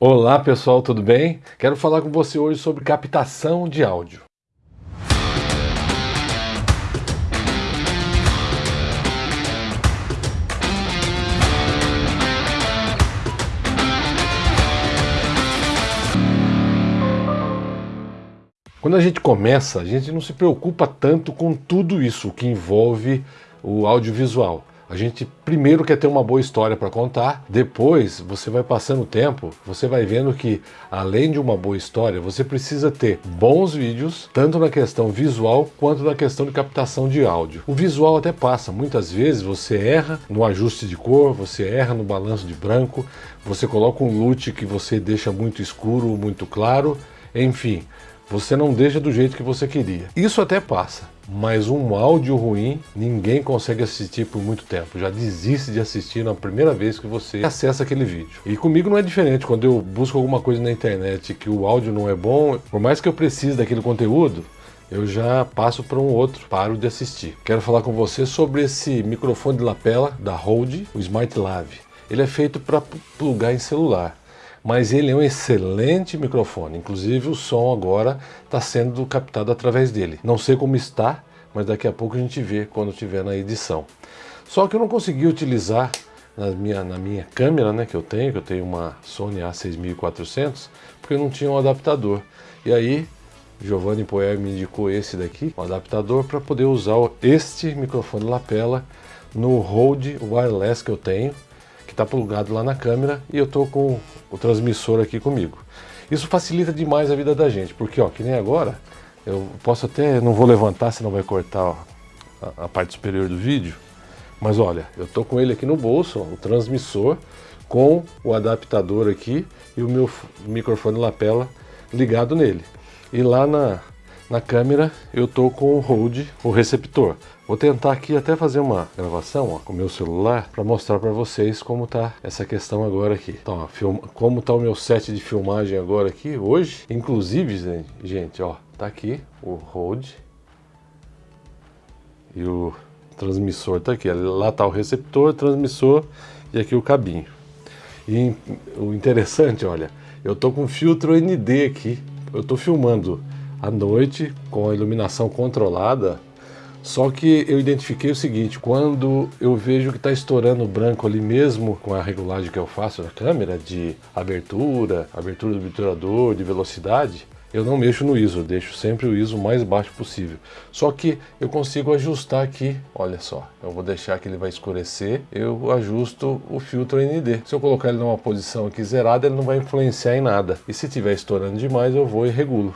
Olá pessoal, tudo bem? Quero falar com você hoje sobre captação de áudio. Quando a gente começa, a gente não se preocupa tanto com tudo isso que envolve o audiovisual. A gente primeiro quer ter uma boa história para contar, depois você vai passando o tempo, você vai vendo que além de uma boa história, você precisa ter bons vídeos, tanto na questão visual quanto na questão de captação de áudio. O visual até passa, muitas vezes você erra no ajuste de cor, você erra no balanço de branco, você coloca um LUT que você deixa muito escuro, muito claro, enfim, você não deixa do jeito que você queria. Isso até passa, mas um áudio ruim ninguém consegue assistir por muito tempo. Já desiste de assistir na primeira vez que você acessa aquele vídeo. E comigo não é diferente. Quando eu busco alguma coisa na internet que o áudio não é bom, por mais que eu precise daquele conteúdo, eu já passo para um outro, paro de assistir. Quero falar com você sobre esse microfone de lapela da Rode, o Smart Lave. Ele é feito para plugar em celular mas ele é um excelente microfone, inclusive o som agora está sendo captado através dele. Não sei como está, mas daqui a pouco a gente vê quando estiver na edição. Só que eu não consegui utilizar na minha, na minha câmera né, que eu tenho, que eu tenho uma Sony A6400, porque eu não tinha um adaptador. E aí, Giovanni Poer me indicou esse daqui, um adaptador, para poder usar este microfone lapela no Rode Wireless que eu tenho, que está plugado lá na câmera e eu estou com o transmissor aqui comigo. Isso facilita demais a vida da gente, porque ó, que nem agora, eu posso até, não vou levantar, senão vai cortar ó, a, a, parte superior do vídeo, mas olha, eu estou com ele aqui no bolso, ó, o transmissor, com o adaptador aqui e o meu microfone lapela ligado nele. E lá na, na câmera eu tô com o Rode, o receptor. Vou tentar aqui até fazer uma gravação ó, com o meu celular para mostrar para vocês como tá essa questão agora aqui. Então, ó, film... como tá o meu set de filmagem agora aqui hoje. Inclusive, gente, ó, tá aqui o Rode e o transmissor tá aqui. Lá tá o receptor, transmissor e aqui o cabinho. E o interessante, olha, eu tô com filtro ND aqui. Eu tô filmando à noite com a iluminação controlada. Só que eu identifiquei o seguinte, quando eu vejo que está estourando branco ali mesmo com a regulagem que eu faço na câmera de abertura, abertura do obturador, de velocidade, eu não mexo no ISO, deixo sempre o ISO mais baixo possível. Só que eu consigo ajustar aqui, olha só, eu vou deixar que ele vai escurecer, eu ajusto o filtro ND. Se eu colocar ele numa posição aqui zerada, ele não vai influenciar em nada. E se estiver estourando demais, eu vou e regulo.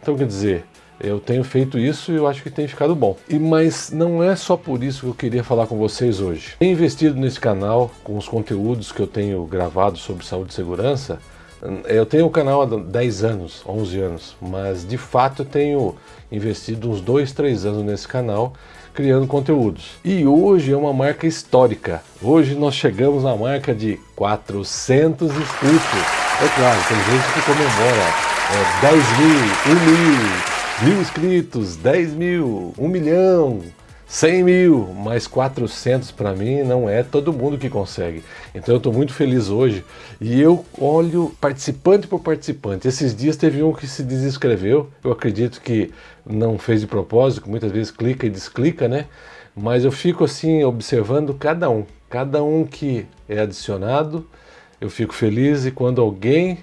Então quer dizer, eu tenho feito isso e eu acho que tem ficado bom. E Mas não é só por isso que eu queria falar com vocês hoje. Tenho investido nesse canal com os conteúdos que eu tenho gravado sobre saúde e segurança, eu tenho o canal há 10 anos, 11 anos, mas de fato tenho investido uns 2, 3 anos nesse canal criando conteúdos. E hoje é uma marca histórica. Hoje nós chegamos na marca de 400 inscritos. É claro, tem gente que comemora é, 10 mil, 1 mil, mil inscritos, 10 mil, 1 milhão, 100 mil, mais 400 para mim não é todo mundo que consegue. Então eu estou muito feliz hoje e eu olho participante por participante. Esses dias teve um que se desinscreveu, eu acredito que não fez de propósito, muitas vezes clica e desclica, né? Mas eu fico assim observando cada um, cada um que é adicionado, eu fico feliz e quando alguém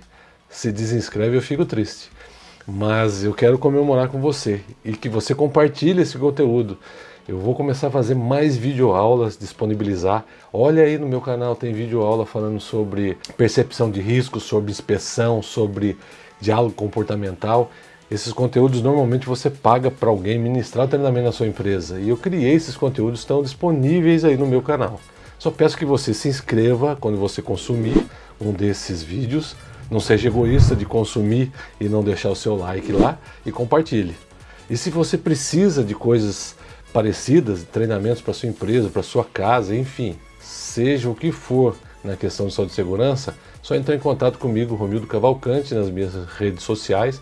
se desinscreve eu fico triste. Mas eu quero comemorar com você e que você compartilhe esse conteúdo. Eu vou começar a fazer mais videoaulas, disponibilizar. Olha aí no meu canal, tem videoaula falando sobre percepção de risco, sobre inspeção, sobre diálogo comportamental. Esses conteúdos normalmente você paga para alguém ministrar o treinamento na sua empresa. E eu criei esses conteúdos, estão disponíveis aí no meu canal. Só peço que você se inscreva quando você consumir um desses vídeos. Não seja egoísta de consumir e não deixar o seu like lá e compartilhe. E se você precisa de coisas parecidas, treinamentos para sua empresa, para sua casa, enfim, seja o que for na questão de saúde e segurança, só entrar em contato comigo, Romildo Cavalcante, nas minhas redes sociais.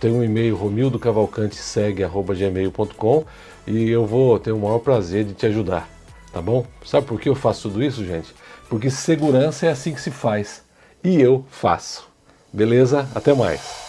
Tem um e-mail romildocavalcantesegue.gmail.com e eu vou ter o maior prazer de te ajudar, tá bom? Sabe por que eu faço tudo isso, gente? Porque segurança é assim que se faz e eu faço. Beleza? Até mais.